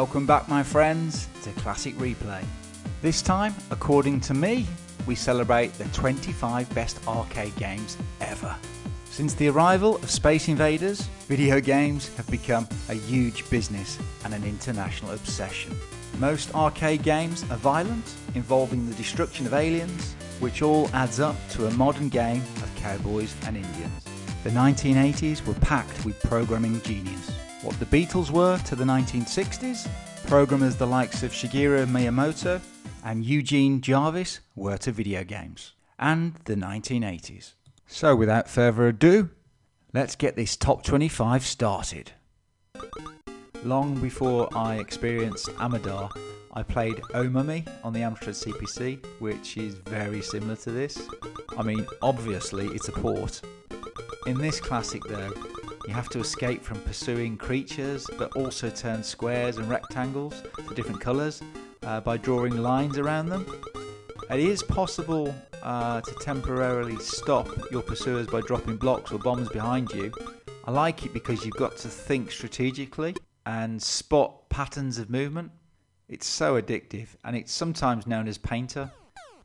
Welcome back, my friends, to Classic Replay. This time, according to me, we celebrate the 25 best arcade games ever. Since the arrival of Space Invaders, video games have become a huge business and an international obsession. Most arcade games are violent, involving the destruction of aliens, which all adds up to a modern game of cowboys and Indians. The 1980s were packed with programming genius. What the Beatles were to the 1960s, programmers the likes of Shigeru Miyamoto and Eugene Jarvis were to video games. And the 1980s. So without further ado, let's get this top 25 started. Long before I experienced Amidar, I played Omami on the Amstrad CPC, which is very similar to this. I mean, obviously it's a port. In this classic though, you have to escape from pursuing creatures, but also turn squares and rectangles to different colours uh, by drawing lines around them. It is possible uh, to temporarily stop your pursuers by dropping blocks or bombs behind you. I like it because you've got to think strategically and spot patterns of movement. It's so addictive and it's sometimes known as Painter.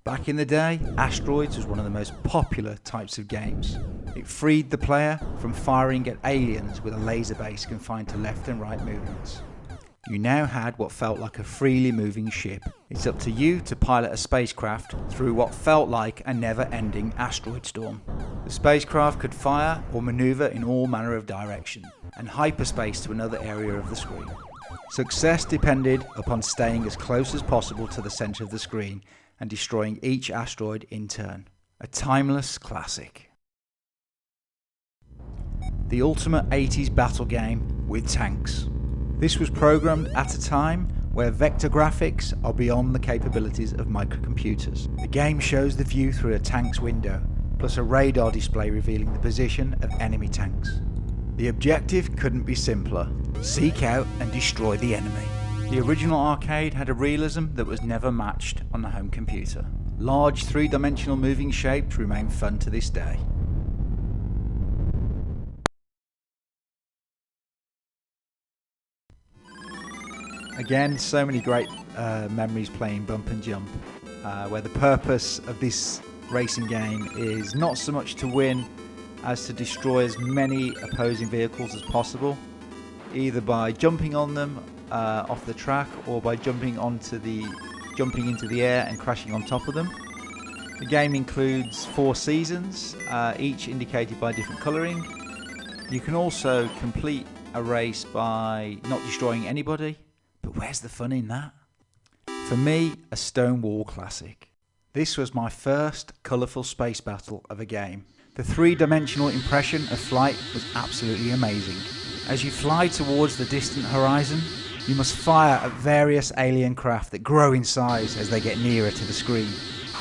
Back in the day, Asteroids was one of the most popular types of games. It freed the player from firing at aliens with a laser base confined to left and right movements. You now had what felt like a freely moving ship. It's up to you to pilot a spacecraft through what felt like a never ending asteroid storm. The spacecraft could fire or maneuver in all manner of direction and hyperspace to another area of the screen. Success depended upon staying as close as possible to the centre of the screen and destroying each asteroid in turn. A timeless classic. The ultimate 80s battle game with tanks. This was programmed at a time where vector graphics are beyond the capabilities of microcomputers. The game shows the view through a tank's window, plus a radar display revealing the position of enemy tanks. The objective couldn't be simpler. Seek out and destroy the enemy. The original arcade had a realism that was never matched on the home computer. Large three-dimensional moving shapes remain fun to this day. Again, so many great uh, memories playing Bump and Jump, uh, where the purpose of this racing game is not so much to win as to destroy as many opposing vehicles as possible, either by jumping on them uh, off the track or by jumping onto the jumping into the air and crashing on top of them. The game includes four seasons, uh, each indicated by different colouring. You can also complete a race by not destroying anybody, but where's the fun in that? For me, a Stonewall classic. This was my first colourful space battle of a game. The three-dimensional impression of flight was absolutely amazing. As you fly towards the distant horizon, you must fire at various alien craft that grow in size as they get nearer to the screen.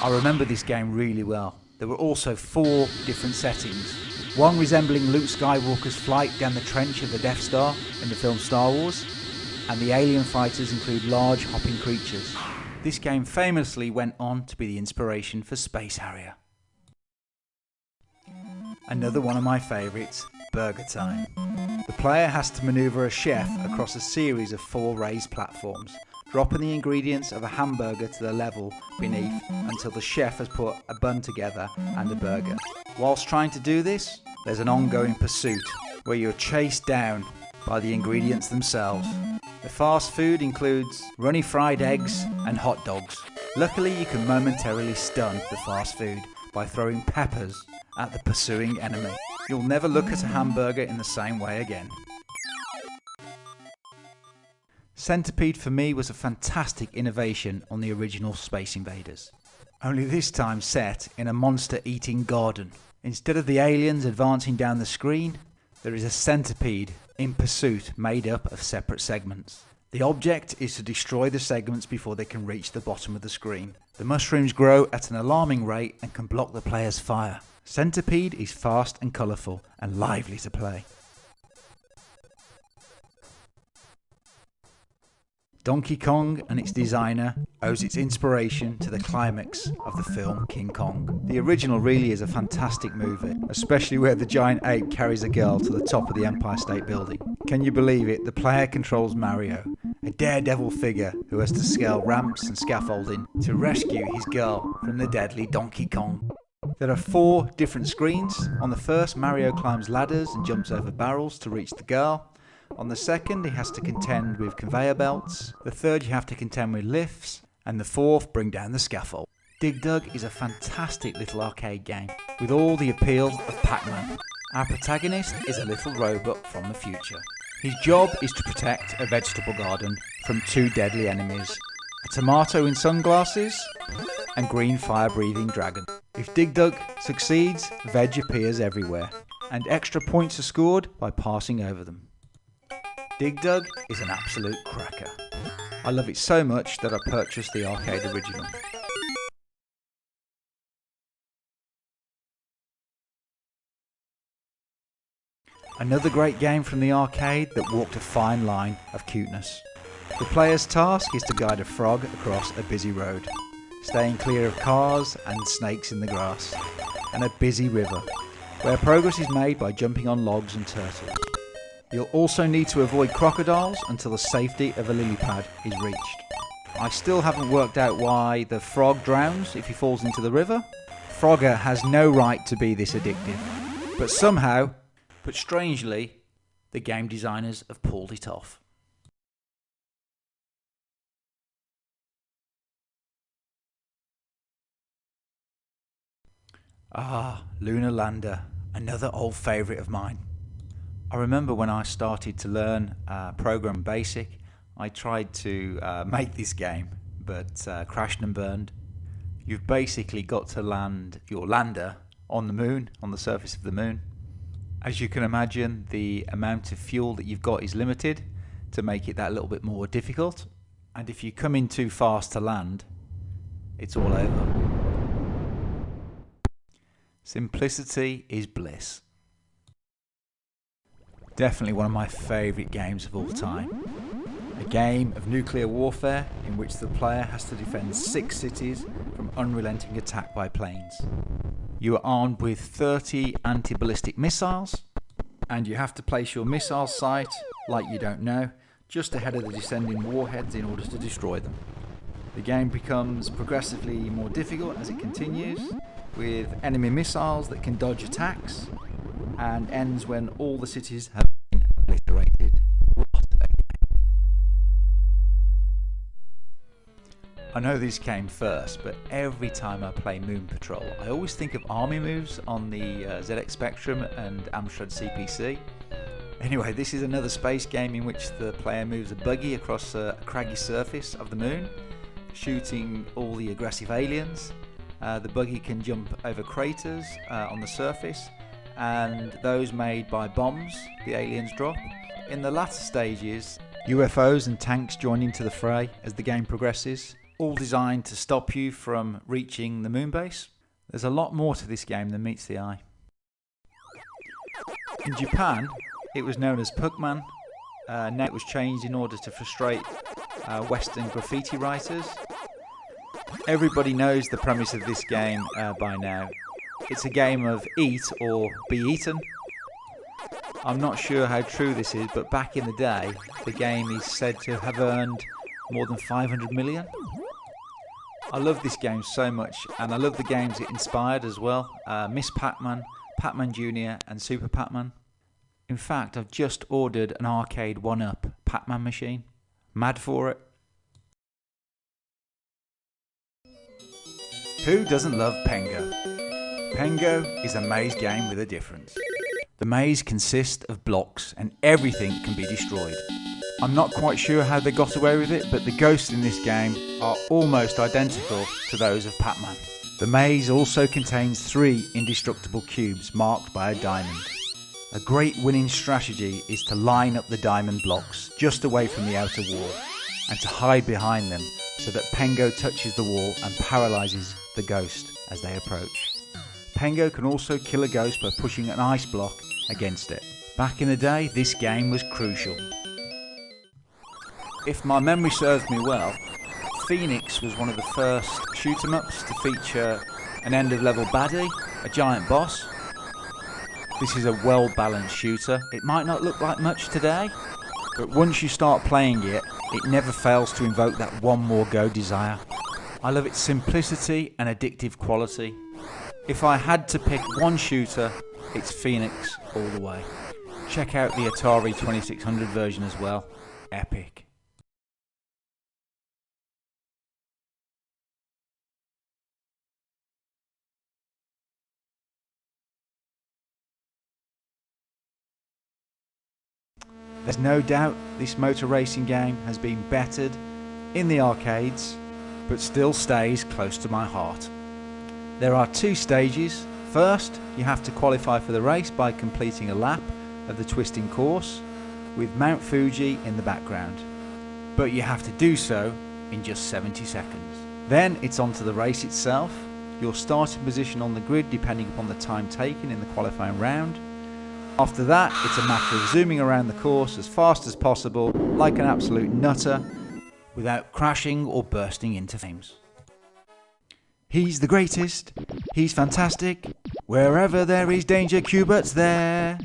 I remember this game really well. There were also four different settings. One resembling Luke Skywalker's flight down the trench of the Death Star in the film Star Wars, and the alien fighters include large hopping creatures. This game famously went on to be the inspiration for Space Harrier. Another one of my favourites, Burger Time. The player has to manoeuvre a chef across a series of four raised platforms, dropping the ingredients of a hamburger to the level beneath until the chef has put a bun together and a burger. Whilst trying to do this, there's an ongoing pursuit where you're chased down by the ingredients themselves. The fast food includes runny fried eggs and hot dogs. Luckily you can momentarily stun the fast food by throwing peppers at the pursuing enemy. You'll never look at a hamburger in the same way again. Centipede for me was a fantastic innovation on the original Space Invaders. Only this time set in a monster eating garden. Instead of the aliens advancing down the screen, there is a centipede in pursuit made up of separate segments. The object is to destroy the segments before they can reach the bottom of the screen. The mushrooms grow at an alarming rate and can block the player's fire. Centipede is fast and colourful and lively to play. Donkey Kong and its designer owes its inspiration to the climax of the film King Kong. The original really is a fantastic movie, especially where the giant ape carries a girl to the top of the Empire State Building. Can you believe it? The player controls Mario a daredevil figure who has to scale ramps and scaffolding to rescue his girl from the deadly Donkey Kong. There are four different screens. On the first, Mario climbs ladders and jumps over barrels to reach the girl. On the second, he has to contend with conveyor belts. The third, you have to contend with lifts. And the fourth, bring down the scaffold. Dig Dug is a fantastic little arcade game with all the appeal of Pac-Man. Our protagonist is a little robot from the future. His job is to protect a vegetable garden from two deadly enemies, a tomato in sunglasses and green fire breathing dragon. If Dig Dug succeeds, veg appears everywhere and extra points are scored by passing over them. Dig Dug is an absolute cracker. I love it so much that I purchased the arcade original. Another great game from the arcade that walked a fine line of cuteness. The player's task is to guide a frog across a busy road, staying clear of cars and snakes in the grass, and a busy river, where progress is made by jumping on logs and turtles. You'll also need to avoid crocodiles until the safety of a lily pad is reached. I still haven't worked out why the frog drowns if he falls into the river. Frogger has no right to be this addictive, but somehow but strangely, the game designers have pulled it off. Ah, Lunar Lander, another old favourite of mine. I remember when I started to learn uh, Program Basic, I tried to uh, make this game, but uh, crashed and burned. You've basically got to land your lander on the moon, on the surface of the moon, as you can imagine, the amount of fuel that you've got is limited to make it that little bit more difficult. And if you come in too fast to land, it's all over. Simplicity is bliss. Definitely one of my favourite games of all time. A game of nuclear warfare in which the player has to defend six cities from unrelenting attack by planes. You are armed with 30 anti-ballistic missiles and you have to place your missile site, like you don't know, just ahead of the descending warheads in order to destroy them. The game becomes progressively more difficult as it continues, with enemy missiles that can dodge attacks, and ends when all the cities have been obliterated. I know this came first, but every time I play Moon Patrol, I always think of army moves on the uh, ZX Spectrum and Amstrad CPC. Anyway, this is another space game in which the player moves a buggy across a, craggy surface of the moon, shooting all the aggressive aliens. Uh, the buggy can jump over craters uh, on the surface, and those made by bombs the aliens drop. In the latter stages, UFOs and tanks join into the fray as the game progresses all designed to stop you from reaching the moon base. There's a lot more to this game than meets the eye. In Japan, it was known as Puckman. Uh, now it was changed in order to frustrate uh, Western graffiti writers. Everybody knows the premise of this game uh, by now. It's a game of eat or be eaten. I'm not sure how true this is, but back in the day, the game is said to have earned more than 500 million. I love this game so much, and I love the games it inspired as well. Uh, Ms. Pac-Man, Pac-Man Jr. and Super Pac-Man. In fact, I've just ordered an Arcade1Up Pac-Man machine. Mad for it. Who doesn't love Pengo? Pengo is a maze game with a difference. The maze consists of blocks and everything can be destroyed. I'm not quite sure how they got away with it, but the ghosts in this game are almost identical to those of Pac-Man. The maze also contains three indestructible cubes marked by a diamond. A great winning strategy is to line up the diamond blocks just away from the outer wall and to hide behind them so that Pengo touches the wall and paralyzes the ghost as they approach. Pengo can also kill a ghost by pushing an ice block against it. Back in the day, this game was crucial if my memory serves me well, Phoenix was one of the first shoot 'em ups to feature an end of level baddie, a giant boss. This is a well balanced shooter. It might not look like much today, but once you start playing it, it never fails to invoke that one more go desire. I love its simplicity and addictive quality. If I had to pick one shooter, it's Phoenix all the way. Check out the Atari 2600 version as well. Epic. There's no doubt this motor racing game has been bettered in the arcades, but still stays close to my heart. There are two stages. First, you have to qualify for the race by completing a lap of the twisting course with Mount Fuji in the background. But you have to do so in just 70 seconds. Then it's on to the race itself, your starting position on the grid depending upon the time taken in the qualifying round, after that, it's a matter of zooming around the course as fast as possible, like an absolute nutter, without crashing or bursting into flames. He's the greatest, he's fantastic, wherever there is danger, Q*bert's there.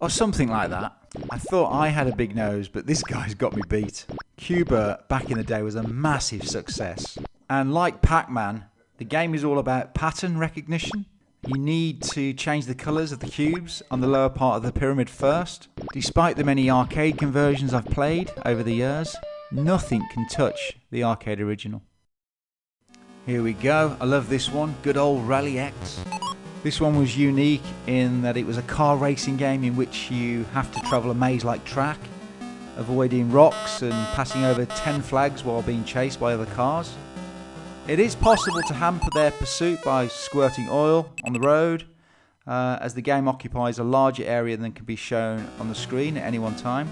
Or something like that. I thought I had a big nose, but this guy's got me beat. Q*bert back in the day was a massive success. And like Pac-Man, the game is all about pattern recognition you need to change the colours of the cubes on the lower part of the pyramid first. Despite the many arcade conversions I've played over the years, nothing can touch the arcade original. Here we go, I love this one, good old Rally X. This one was unique in that it was a car racing game in which you have to travel a maze-like track, avoiding rocks and passing over 10 flags while being chased by other cars. It is possible to hamper their pursuit by squirting oil on the road, uh, as the game occupies a larger area than can be shown on the screen at any one time.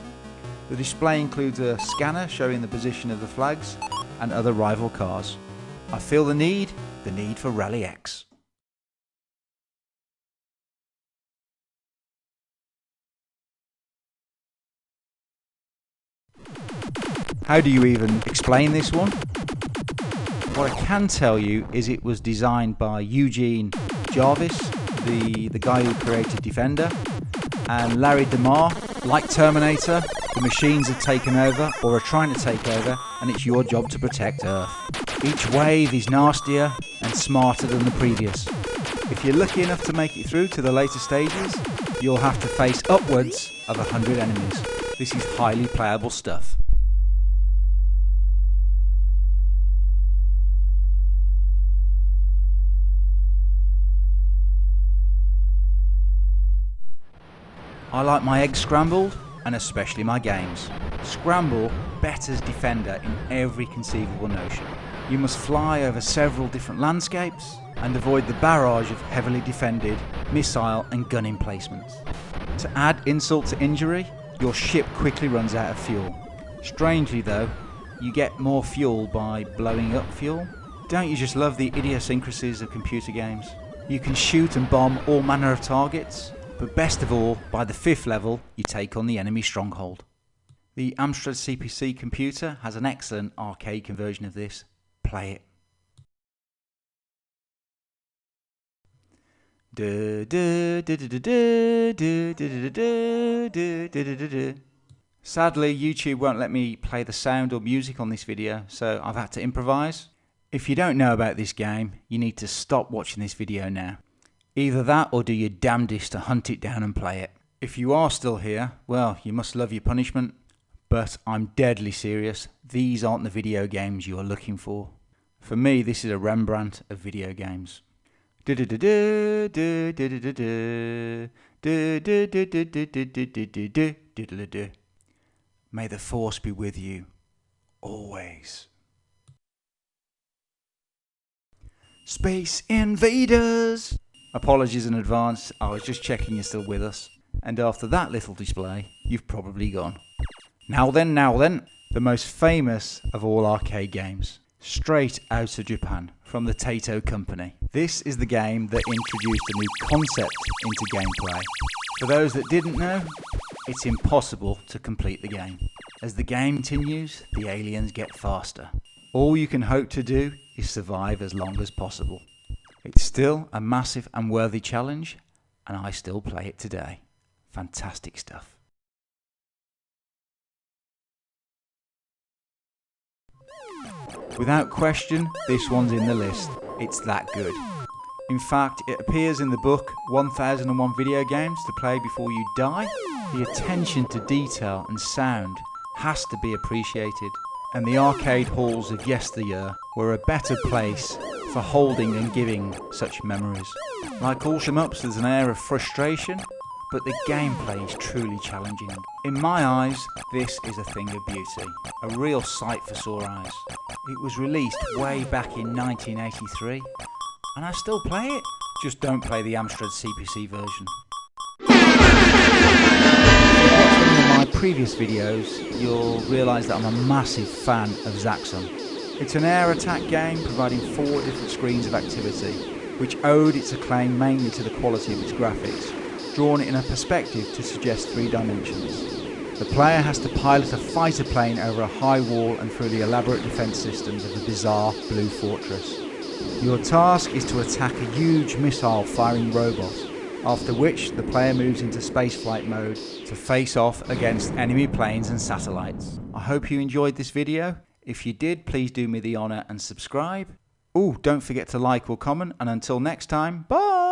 The display includes a scanner showing the position of the flags and other rival cars. I feel the need, the need for Rally X. How do you even explain this one? What I can tell you is it was designed by Eugene Jarvis, the, the guy who created Defender, and Larry DeMar. Like Terminator, the machines have taken over or are trying to take over, and it's your job to protect Earth. Each wave is nastier and smarter than the previous. If you're lucky enough to make it through to the later stages, you'll have to face upwards of 100 enemies. This is highly playable stuff. I like my eggs scrambled and especially my games. Scramble betters Defender in every conceivable notion. You must fly over several different landscapes and avoid the barrage of heavily defended missile and gun emplacements. To add insult to injury, your ship quickly runs out of fuel. Strangely though, you get more fuel by blowing up fuel. Don't you just love the idiosyncrasies of computer games? You can shoot and bomb all manner of targets, but best of all, by the fifth level, you take on the enemy stronghold. The Amstrad CPC computer has an excellent arcade conversion of this. Play it. Sadly, YouTube won't let me play the sound or music on this video, so I've had to improvise. If you don't know about this game, you need to stop watching this video now. Either that or do your damnedest to hunt it down and play it. If you are still here, well, you must love your punishment. But I'm deadly serious, these aren't the video games you are looking for. For me, this is a Rembrandt of video games. May the force be with you, always. Space Invaders! Apologies in advance, I was just checking you're still with us. And after that little display, you've probably gone. Now then, now then, the most famous of all arcade games. Straight out of Japan, from the Taito Company. This is the game that introduced a new concept into gameplay. For those that didn't know, it's impossible to complete the game. As the game continues, the aliens get faster. All you can hope to do is survive as long as possible. It's still a massive and worthy challenge, and I still play it today. Fantastic stuff. Without question, this one's in the list. It's that good. In fact, it appears in the book 1001 Video Games to Play Before You Die. The attention to detail and sound has to be appreciated, and the arcade halls of yesteryear were a better place for holding and giving such memories. Like all shmups, there's an air of frustration, but the gameplay is truly challenging. In my eyes, this is a thing of beauty, a real sight for sore eyes. It was released way back in 1983, and I still play it. Just don't play the Amstrad CPC version. My previous videos, you'll realise that I'm a massive fan of Zaxxon. It's an air attack game providing four different screens of activity, which owed its acclaim mainly to the quality of its graphics, drawn in a perspective to suggest three dimensions. The player has to pilot a fighter plane over a high wall and through the elaborate defence systems of a bizarre blue fortress. Your task is to attack a huge missile firing robot, after which the player moves into spaceflight mode to face off against enemy planes and satellites. I hope you enjoyed this video. If you did, please do me the honour and subscribe. Oh, don't forget to like or comment, and until next time, bye!